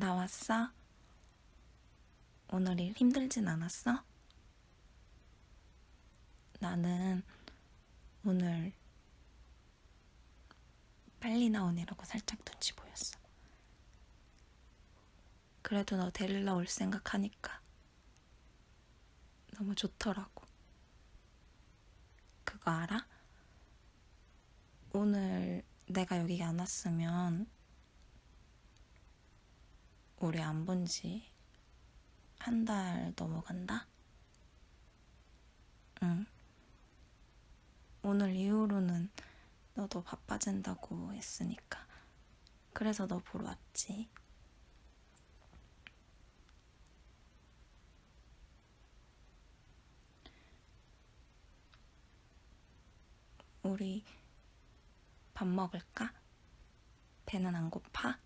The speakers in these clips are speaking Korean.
나왔어? 오늘 일 힘들진 않았어? 나는 오늘 빨리 나오느라고 살짝 눈치 보였어. 그래도 너 데리러 올 생각하니까 너무 좋더라고. 그거 알아? 오늘 내가 여기 안 왔으면 우리 안 본 지 한 달 넘어간다? 응. 오늘 이후로는 너도 바빠진다고 했으니까. 그래서 너 보러 왔지. 우리 밥 먹을까? 배는 안 고파?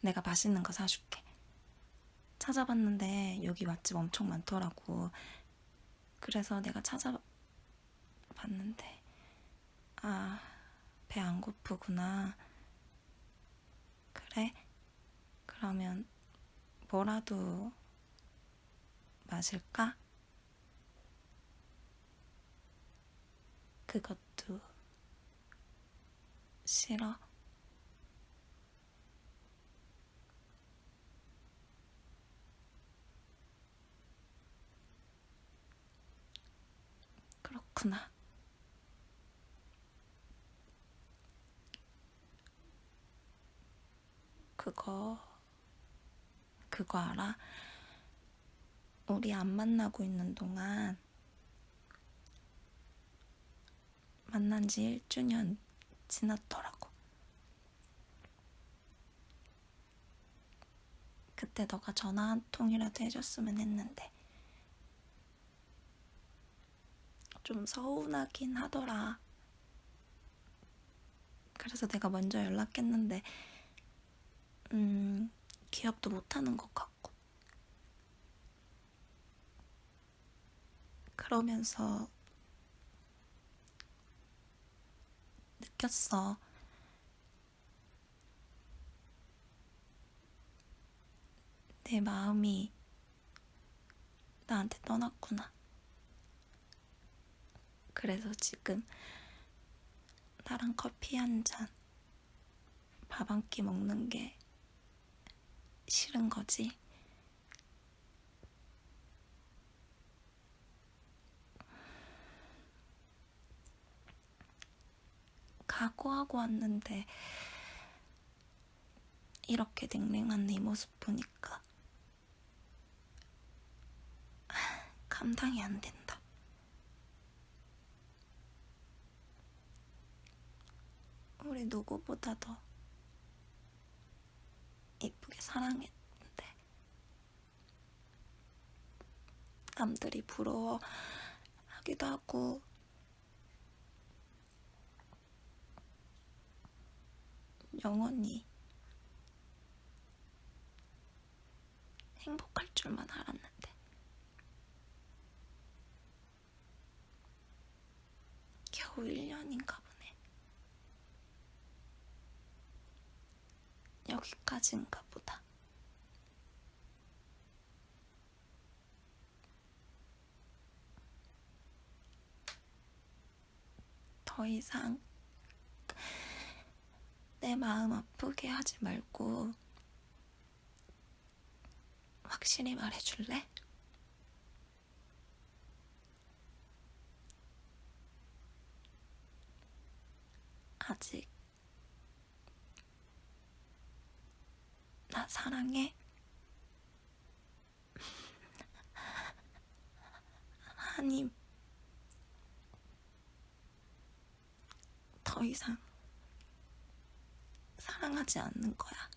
내가 맛있는 거 사줄게. 찾아봤는데 여기 맛집 엄청 많더라고. 그래서 내가 찾아봤는데, 아, 배 안 고프구나. 그래? 그러면 뭐라도 마실까? 그것도 싫어? 그렇구나. 그거, 그거 알아? 우리 안 만나고 있는 동안 만난 지 1주년 지났더라고. 그때 너가 전화 한 통이라도 해줬으면 했는데. 좀 서운하긴 하더라. 그래서 내가 먼저 연락했는데, 음, 기억도 못하는 것 같고. 그러면서 느꼈어. 내 마음이 나한테 떠났구나. 그래서 지금 나랑 커피 한 잔, 밥 한 끼 먹는 게 싫은 거지. 각오하고 왔는데 이렇게 냉랭한 네 모습 보니까 감당이 안 된다. 우리 누구보다 더 이쁘게 사랑했는데 남들이 부러워하기도 하고 영원히 행복할 줄만 알았는데 겨우 1년인가 보네. 여기까지인가 보다. 더 이상 내 마음 아프게 하지 말고 확실히 말해줄래? 아직 나 사랑해? 아님 더 이상 사랑하지 않는 거야.